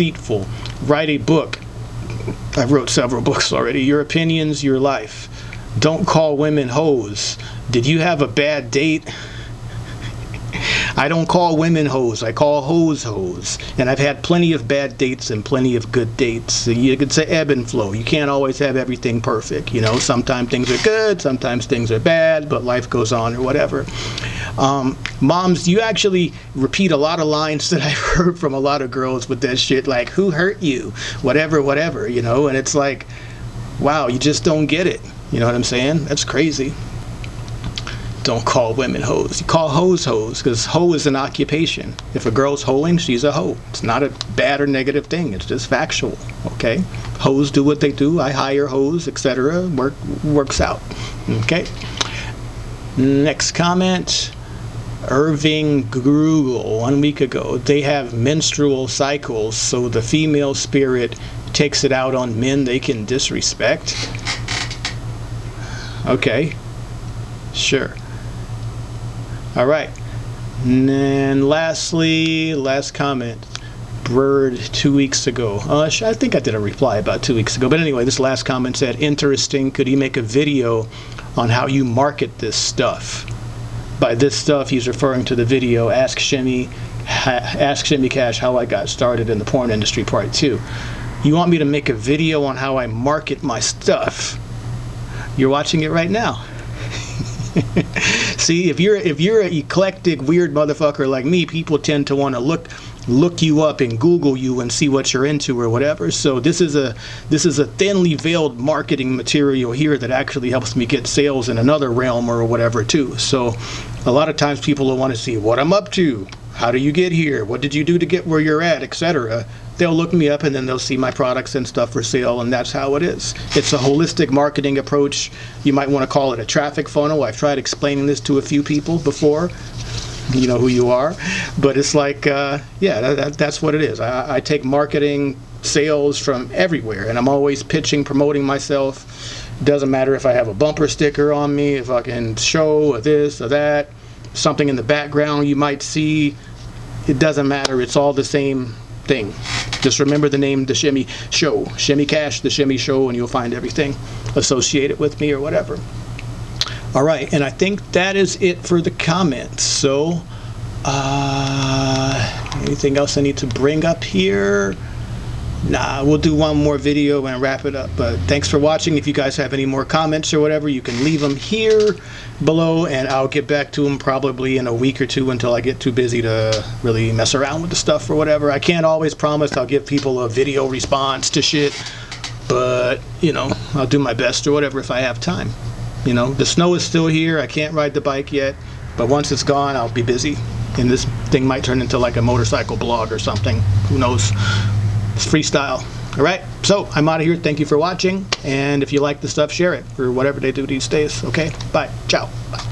deceitful. Write a book. I wrote several books already. Your opinions, your life. Don't call women hoes. Did you have a bad date? I don't call women hoes. I call hoes hoes. And I've had plenty of bad dates and plenty of good dates. You could say ebb and flow. You can't always have everything perfect. You know, sometimes things are good, sometimes things are bad, but life goes on or whatever. Um, moms, you actually repeat a lot of lines that I've heard from a lot of girls with that shit, like, who hurt you? Whatever, whatever, you know? And it's like, wow, you just don't get it. You know what I'm saying? That's crazy don't call women hoes. You call hoes hoes because hoe is an occupation. If a girl's hoeing, she's a hoe. It's not a bad or negative thing. It's just factual. Okay, hoes do what they do. I hire hoes, etc. Work works out. Okay. Next comment. Irving Grugel, one week ago. They have menstrual cycles, so the female spirit takes it out on men they can disrespect. Okay, sure. All right. And then lastly, last comment. Bird two weeks ago. Uh, I think I did a reply about two weeks ago. But anyway, this last comment said, interesting. Could he make a video on how you market this stuff? By this stuff, he's referring to the video Ask Shimmy, Ask Shimmy Cash How I Got Started in the Porn Industry Part 2. You want me to make a video on how I market my stuff? You're watching it right now. See, if you're if you're an eclectic weird motherfucker like me, people tend to want to look look you up and Google you and see what you're into or whatever. So this is a this is a thinly veiled marketing material here that actually helps me get sales in another realm or whatever too. So a lot of times people will want to see what I'm up to, how do you get here, what did you do to get where you're at, etc they'll look me up and then they'll see my products and stuff for sale and that's how it is. It's a holistic marketing approach. You might want to call it a traffic funnel. I've tried explaining this to a few people before. You know who you are. But it's like, uh, yeah, that, that, that's what it is. I, I take marketing, sales from everywhere and I'm always pitching, promoting myself. Doesn't matter if I have a bumper sticker on me, if I can show this or that, something in the background you might see. It doesn't matter. It's all the same thing. Just remember the name The Shimmy Show. Shimmy Cash, The Shimmy Show, and you'll find everything associated with me or whatever. All right, and I think that is it for the comments. So, uh, anything else I need to bring up here? Nah, we'll do one more video and wrap it up. But thanks for watching. If you guys have any more comments or whatever, you can leave them here below and I'll get back to them probably in a week or two until I get too busy to really mess around with the stuff or whatever. I can't always promise I'll give people a video response to shit, but, you know, I'll do my best or whatever if I have time. You know, the snow is still here. I can't ride the bike yet, but once it's gone, I'll be busy. And this thing might turn into like a motorcycle blog or something. Who knows? Freestyle. All right, so I'm out of here. Thank you for watching. And if you like the stuff, share it or whatever they do these days. Okay, bye. Ciao. Bye.